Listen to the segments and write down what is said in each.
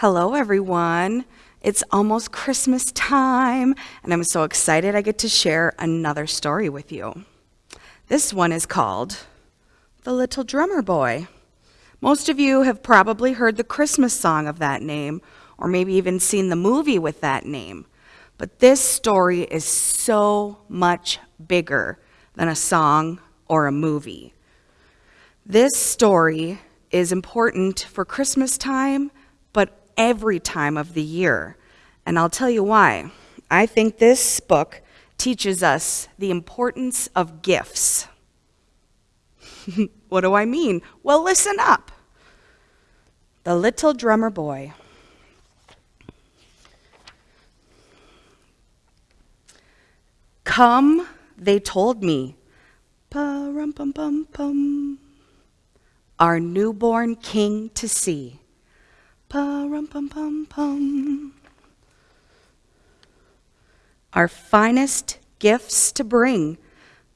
Hello, everyone. It's almost Christmas time, and I'm so excited I get to share another story with you. This one is called The Little Drummer Boy. Most of you have probably heard the Christmas song of that name, or maybe even seen the movie with that name. But this story is so much bigger than a song or a movie. This story is important for Christmas time, every time of the year. And I'll tell you why. I think this book teaches us the importance of gifts. what do I mean? Well, listen up. The Little Drummer Boy. Come, they told me. Pa-rum-pum-pum-pum. Our newborn king to see. Pa-rum-pum-pum-pum. Our finest gifts to bring.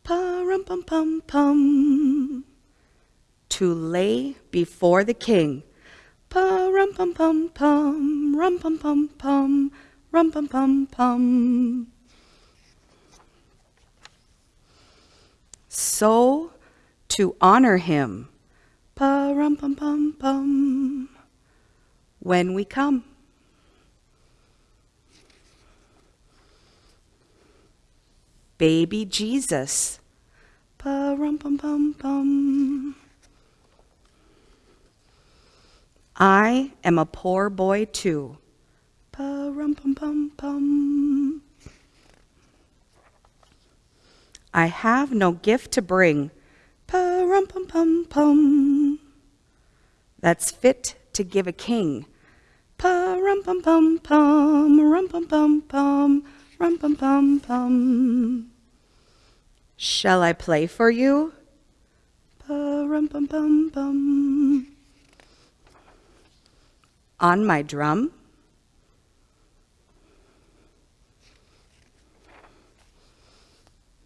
Pa-rum-pum-pum-pum. To lay before the king. Pa-rum-pum-pum-pum. Rum-pum-pum-pum. Rum-pum-pum-pum. So, to honor him, pa-rum-pum-pum-pum, when we come. Baby Jesus, pa-rum-pum-pum-pum. I am a poor boy too, pa-rum-pum-pum-pum. I have no gift to bring. Pa-rum pum pum pum. That's fit to give a king. Pa-rum pum pum pum, rum pum pum pum, rum pum pum pum. Shall I play for you? Pa-rum pum pum pum. On my drum?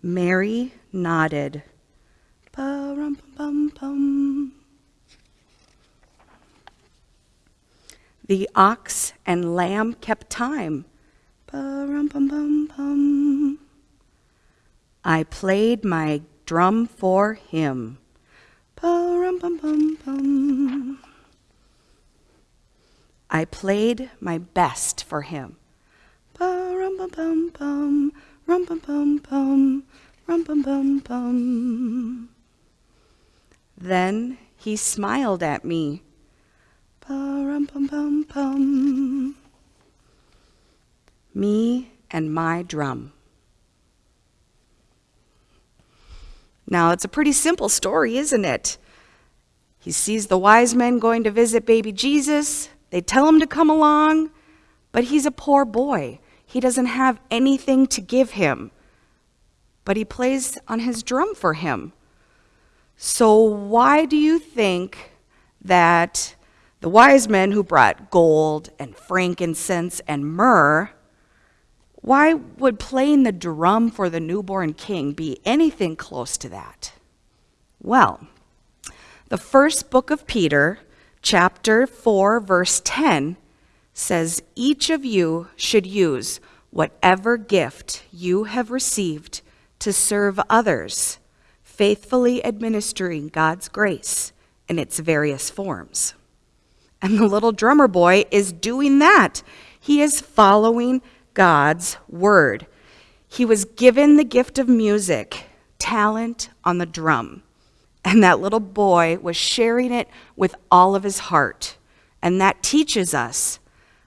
Mary nodded. The ox and lamb kept time. I played my drum for him. I played my best for him. Then he smiled at me. Pum pum pum. Me and my drum. Now, it's a pretty simple story, isn't it? He sees the wise men going to visit baby Jesus. They tell him to come along, but he's a poor boy. He doesn't have anything to give him but he plays on his drum for him. So, why do you think that the wise men who brought gold and frankincense and myrrh, why would playing the drum for the newborn king be anything close to that? Well, the first book of Peter, chapter 4, verse 10, says, Each of you should use whatever gift you have received to serve others, faithfully administering God's grace in its various forms. And the little drummer boy is doing that. He is following God's word. He was given the gift of music, talent on the drum. And that little boy was sharing it with all of his heart. And that teaches us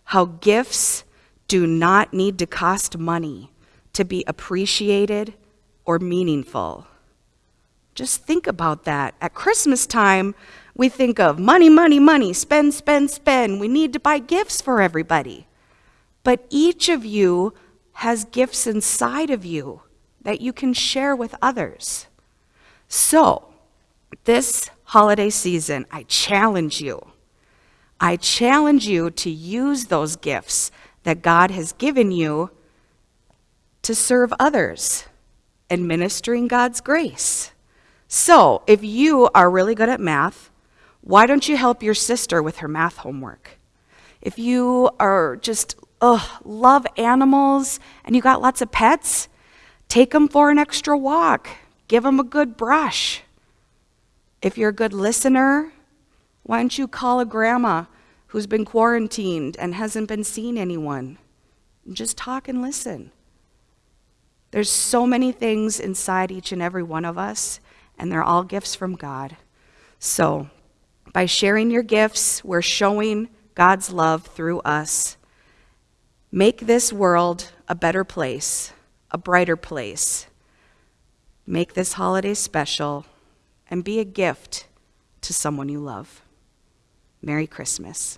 how gifts do not need to cost money to be appreciated or meaningful. Just think about that. At Christmas time, we think of money, money, money, spend, spend, spend. We need to buy gifts for everybody. But each of you has gifts inside of you that you can share with others. So, this holiday season, I challenge you. I challenge you to use those gifts that God has given you to serve others administering God's grace. So, if you are really good at math, why don't you help your sister with her math homework? If you are just, ugh, love animals and you got lots of pets, take them for an extra walk. Give them a good brush. If you're a good listener, why don't you call a grandma who's been quarantined and hasn't been seeing anyone? Just talk and listen. There's so many things inside each and every one of us, and they're all gifts from God. So, by sharing your gifts, we're showing God's love through us. Make this world a better place, a brighter place. Make this holiday special and be a gift to someone you love. Merry Christmas.